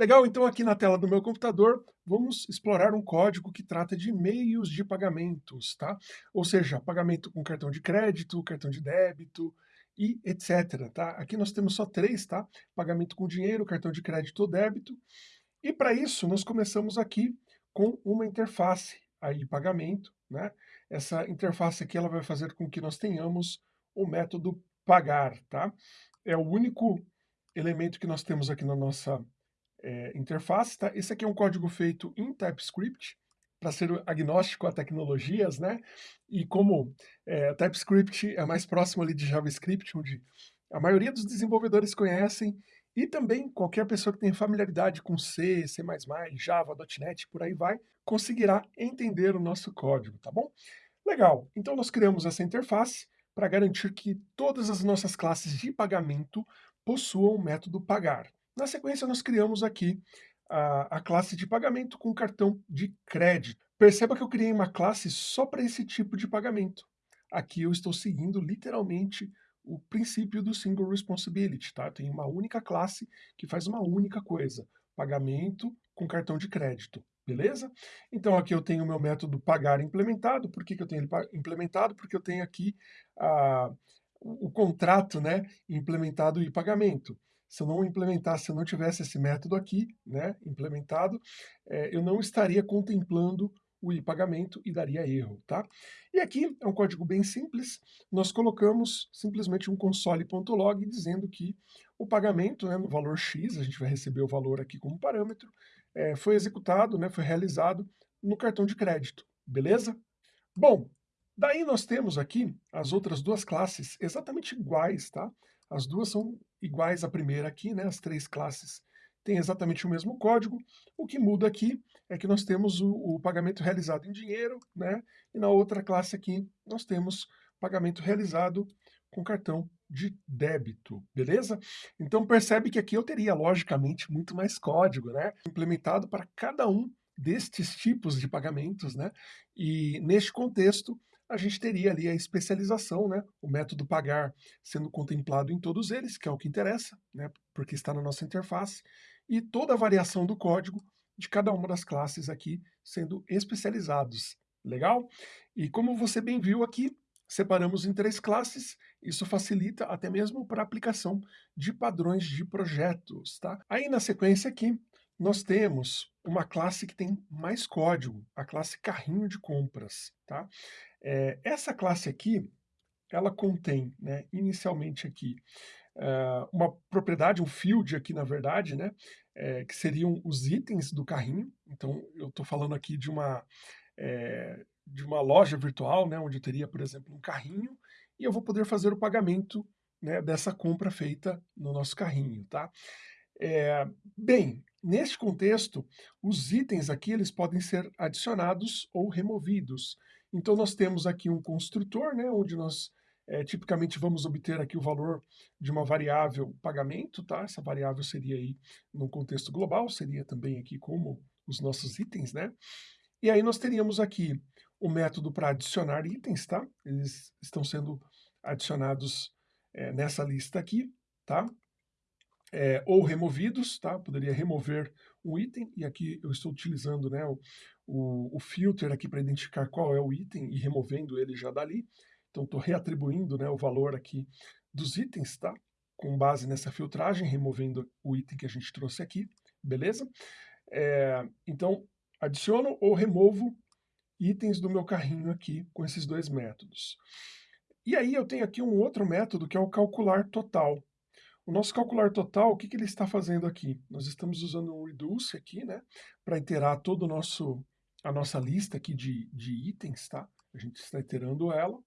Legal, então aqui na tela do meu computador, vamos explorar um código que trata de meios de pagamentos, tá? Ou seja, pagamento com cartão de crédito, cartão de débito e etc, tá? Aqui nós temos só três, tá? Pagamento com dinheiro, cartão de crédito ou débito. E para isso, nós começamos aqui com uma interface aí pagamento, né? Essa interface aqui, ela vai fazer com que nós tenhamos o método pagar, tá? É o único elemento que nós temos aqui na nossa é, interface, tá? Esse aqui é um código feito em TypeScript, para ser agnóstico a tecnologias, né? E como é, TypeScript é mais próximo ali de JavaScript, onde a maioria dos desenvolvedores conhecem, e também qualquer pessoa que tenha familiaridade com C, C++, Java, .NET, por aí vai, conseguirá entender o nosso código, tá bom? Legal, então nós criamos essa interface para garantir que todas as nossas classes de pagamento possuam o método pagar. Na sequência, nós criamos aqui a, a classe de pagamento com cartão de crédito. Perceba que eu criei uma classe só para esse tipo de pagamento. Aqui eu estou seguindo literalmente o princípio do single responsibility, tá? Tem uma única classe que faz uma única coisa, pagamento com cartão de crédito, beleza? Então aqui eu tenho o meu método pagar implementado, por que, que eu tenho ele implementado? Porque eu tenho aqui a, o, o contrato né, implementado e pagamento se eu não implementasse, se eu não tivesse esse método aqui, né, implementado, é, eu não estaria contemplando o e-pagamento e daria erro, tá? E aqui é um código bem simples, nós colocamos simplesmente um console.log dizendo que o pagamento, né, no valor X, a gente vai receber o valor aqui como parâmetro, é, foi executado, né, foi realizado no cartão de crédito, beleza? Bom, daí nós temos aqui as outras duas classes exatamente iguais, tá? As duas são iguais à primeira aqui, né? As três classes têm exatamente o mesmo código. O que muda aqui é que nós temos o, o pagamento realizado em dinheiro, né? E na outra classe aqui nós temos pagamento realizado com cartão de débito, beleza? Então percebe que aqui eu teria, logicamente, muito mais código, né? Implementado para cada um destes tipos de pagamentos, né? E neste contexto, a gente teria ali a especialização, né? o método pagar sendo contemplado em todos eles, que é o que interessa, né? porque está na nossa interface, e toda a variação do código de cada uma das classes aqui sendo especializados. Legal? E como você bem viu aqui, separamos em três classes, isso facilita até mesmo para a aplicação de padrões de projetos. Tá? Aí na sequência aqui, nós temos uma classe que tem mais código, a classe carrinho de compras. Tá? É, essa classe aqui, ela contém, né, inicialmente aqui, uh, uma propriedade, um field aqui na verdade, né, é, que seriam os itens do carrinho. Então eu estou falando aqui de uma, é, de uma loja virtual, né, onde eu teria, por exemplo, um carrinho, e eu vou poder fazer o pagamento né, dessa compra feita no nosso carrinho. Tá? É, bem, neste contexto, os itens aqui eles podem ser adicionados ou removidos. Então nós temos aqui um construtor, né, onde nós é, tipicamente vamos obter aqui o valor de uma variável pagamento, tá? Essa variável seria aí, no contexto global, seria também aqui como os nossos itens, né? E aí nós teríamos aqui o método para adicionar itens, tá? Eles estão sendo adicionados é, nessa lista aqui, tá? É, ou removidos, tá? Poderia remover um item, e aqui eu estou utilizando né, o, o, o filter aqui para identificar qual é o item e removendo ele já dali. Então estou reatribuindo né, o valor aqui dos itens, tá? Com base nessa filtragem, removendo o item que a gente trouxe aqui, beleza? É, então, adiciono ou removo itens do meu carrinho aqui com esses dois métodos. E aí eu tenho aqui um outro método que é o calcular total. O nosso calcular total, o que, que ele está fazendo aqui? Nós estamos usando um reduce aqui, né, para iterar todo o nosso a nossa lista aqui de, de itens, tá? A gente está iterando ela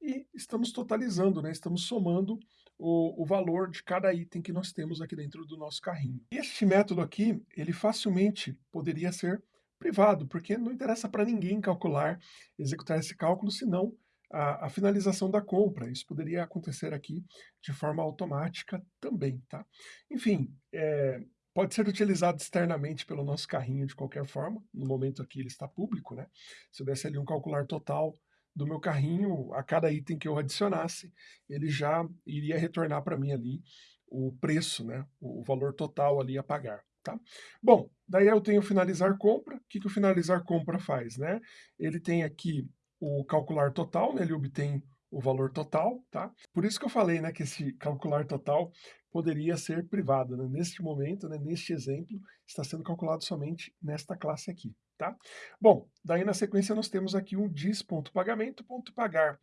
e estamos totalizando, né? Estamos somando o, o, valor de cada item que nós temos aqui dentro do nosso carrinho. Este método aqui, ele facilmente poderia ser privado, porque não interessa para ninguém calcular, executar esse cálculo, senão a, a, finalização da compra. Isso poderia acontecer aqui de forma automática também, tá? Enfim, é, Pode ser utilizado externamente pelo nosso carrinho de qualquer forma, no momento aqui ele está público, né? Se eu desse ali um calcular total do meu carrinho, a cada item que eu adicionasse, ele já iria retornar para mim ali o preço, né? O valor total ali a pagar. tá? Bom, daí eu tenho finalizar compra. O que, que o finalizar compra faz, né? Ele tem aqui o calcular total, né? ele obtém o valor total, tá? Por isso que eu falei, né, que esse calcular total poderia ser privado, né? Neste momento, né, neste exemplo, está sendo calculado somente nesta classe aqui, tá? Bom, daí na sequência nós temos aqui um dis.pagamento.pagar.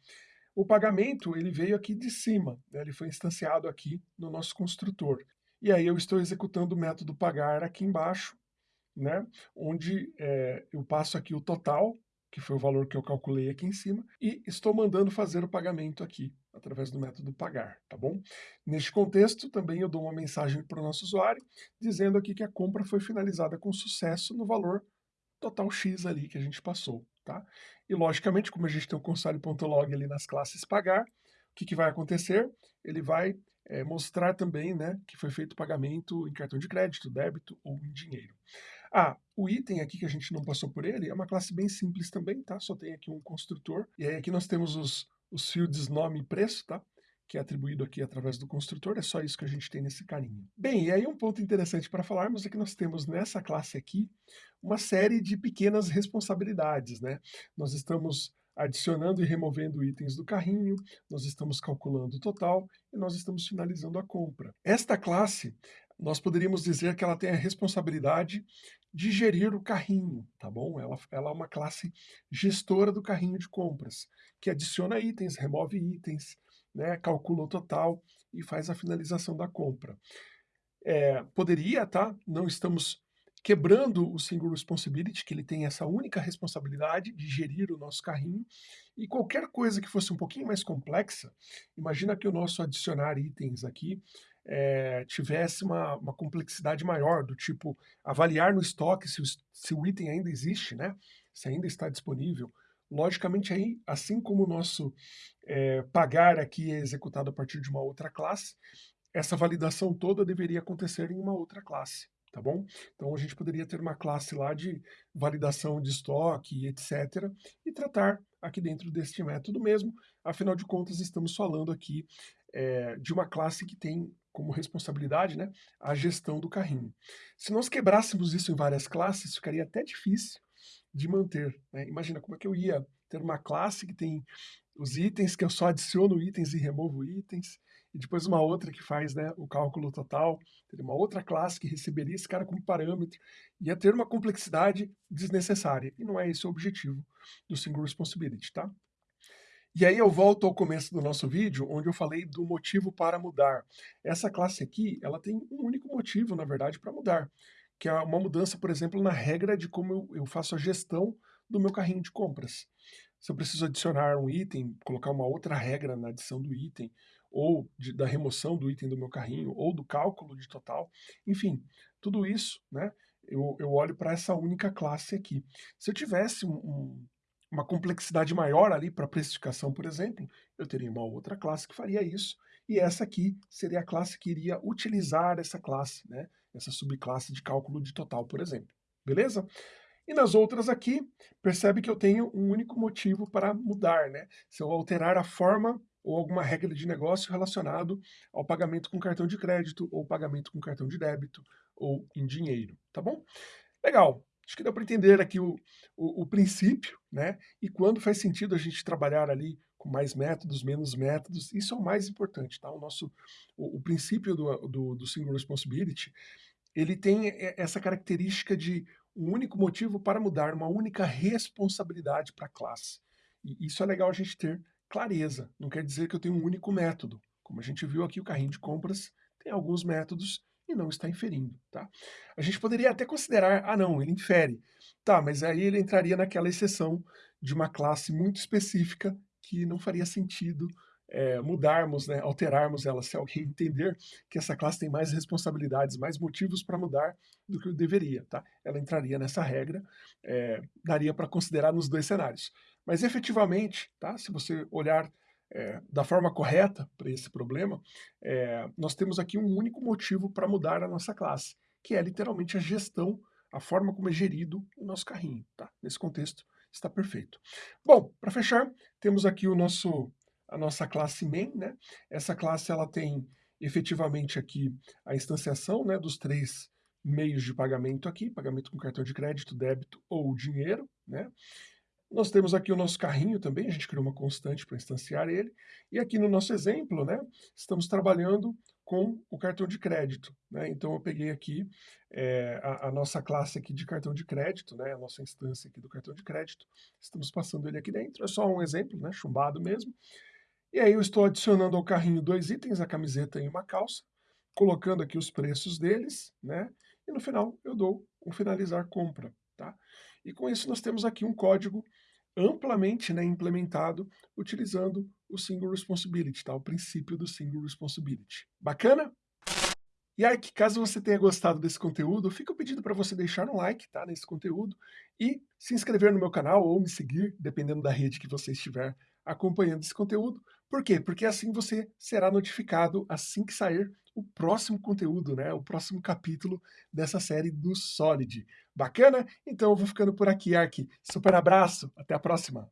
O pagamento, ele veio aqui de cima, né? ele foi instanciado aqui no nosso construtor. E aí eu estou executando o método pagar aqui embaixo, né? onde é, eu passo aqui o total, que foi o valor que eu calculei aqui em cima, e estou mandando fazer o pagamento aqui, através do método pagar, tá bom? Neste contexto, também eu dou uma mensagem para o nosso usuário, dizendo aqui que a compra foi finalizada com sucesso no valor total X ali que a gente passou, tá? E logicamente, como a gente tem o console.log ali nas classes pagar, o que, que vai acontecer? Ele vai é, mostrar também né, que foi feito pagamento em cartão de crédito, débito ou em dinheiro. Ah, o item aqui que a gente não passou por ele é uma classe bem simples também, tá? Só tem aqui um construtor. E aí aqui nós temos os, os fields nome e preço, tá? que é atribuído aqui através do construtor, é só isso que a gente tem nesse carinho. Bem, e aí um ponto interessante para falarmos é que nós temos nessa classe aqui uma série de pequenas responsabilidades, né? Nós estamos adicionando e removendo itens do carrinho, nós estamos calculando o total e nós estamos finalizando a compra. Esta classe, nós poderíamos dizer que ela tem a responsabilidade de gerir o carrinho, tá bom? Ela, ela é uma classe gestora do carrinho de compras, que adiciona itens, remove itens, né, calcula o total e faz a finalização da compra. É, poderia, tá? Não estamos quebrando o single responsibility, que ele tem essa única responsabilidade de gerir o nosso carrinho, e qualquer coisa que fosse um pouquinho mais complexa, imagina que o nosso adicionar itens aqui é, tivesse uma, uma, complexidade maior, do tipo avaliar no estoque se o, se o item ainda existe, né? se ainda está disponível, Logicamente, aí, assim como o nosso é, pagar aqui é executado a partir de uma outra classe, essa validação toda deveria acontecer em uma outra classe, tá bom? Então a gente poderia ter uma classe lá de validação de estoque, etc., e tratar aqui dentro deste método mesmo, afinal de contas estamos falando aqui é, de uma classe que tem como responsabilidade né, a gestão do carrinho. Se nós quebrássemos isso em várias classes, ficaria até difícil de manter. Né? Imagina como é que eu ia ter uma classe que tem os itens, que eu só adiciono itens e removo itens, e depois uma outra que faz né, o cálculo total, teria uma outra classe que receberia esse cara como parâmetro, ia ter uma complexidade desnecessária, e não é esse o objetivo do Single Responsibility, tá? E aí eu volto ao começo do nosso vídeo, onde eu falei do motivo para mudar. Essa classe aqui, ela tem um único motivo, na verdade, para mudar, que é uma mudança, por exemplo, na regra de como eu, faço a gestão do meu carrinho de compras. Se eu preciso adicionar um item, colocar uma outra regra na adição do item, ou de, da remoção do item do meu carrinho, ou do cálculo de total, enfim, tudo isso, né, eu, eu olho para essa única classe aqui. Se eu tivesse um, um, uma complexidade maior ali para precificação, por exemplo, eu teria uma outra classe que faria isso, e essa aqui seria a classe que iria utilizar essa classe, né, essa subclasse de cálculo de total, por exemplo. Beleza? E nas outras aqui, percebe que eu tenho um único motivo para mudar, né? Se eu alterar a forma ou alguma regra de negócio relacionado ao pagamento com cartão de crédito ou pagamento com cartão de débito ou em dinheiro, tá bom? Legal, acho que deu para entender aqui o, o, o, princípio, né? E quando faz sentido a gente trabalhar ali com mais métodos, menos métodos, isso é o mais importante, tá? O nosso, o, o princípio do, do, do Single Responsibility, ele tem essa característica de um único motivo para mudar, uma única responsabilidade para a classe. E isso é legal a gente ter clareza, não quer dizer que eu tenho um único método. Como a gente viu aqui, o carrinho de compras tem alguns métodos e não está inferindo, tá? A gente poderia até considerar, ah não, ele infere. Tá, mas aí ele entraria naquela exceção de uma classe muito específica que não faria sentido é, mudarmos, né, alterarmos ela, se alguém entender que essa classe tem mais responsabilidades, mais motivos para mudar do que deveria, tá? Ela entraria nessa regra, é, daria para considerar nos dois cenários. Mas efetivamente, tá, se você olhar é, da forma correta para esse problema, nós temos aqui um único motivo para mudar a nossa classe, que é literalmente a gestão, a forma como é gerido o nosso carrinho, tá? Nesse contexto, está perfeito. Bom, para fechar, temos aqui o nosso, a nossa classe main, né? Essa classe ela tem efetivamente aqui a instanciação né, dos três meios de pagamento aqui, pagamento com cartão de crédito, débito ou dinheiro, né? Nós temos aqui o nosso carrinho também, a gente criou uma constante para instanciar ele. E aqui no nosso exemplo, né, estamos trabalhando com o cartão de crédito. Né? Então eu peguei aqui é, a, a, nossa classe aqui de cartão de crédito, né, a nossa instância aqui do cartão de crédito. Estamos passando ele aqui dentro, é só um exemplo, né, chumbado mesmo. E aí eu estou adicionando ao carrinho dois itens, a camiseta e uma calça, colocando aqui os preços deles, né? E no final eu dou um finalizar compra, tá? E com isso nós temos aqui um código amplamente né, implementado utilizando o Single Responsibility, tá? o princípio do Single Responsibility. Bacana? E aí, caso você tenha gostado desse conteúdo, fica o pedido para você deixar um like tá, nesse conteúdo e se inscrever no meu canal ou me seguir, dependendo da rede que você estiver acompanhando esse conteúdo. Por quê? Porque assim você será notificado assim que sair o próximo conteúdo, né? O próximo capítulo dessa série do Solid. Bacana? Então eu vou ficando por aqui, Ark. Super abraço, até a próxima.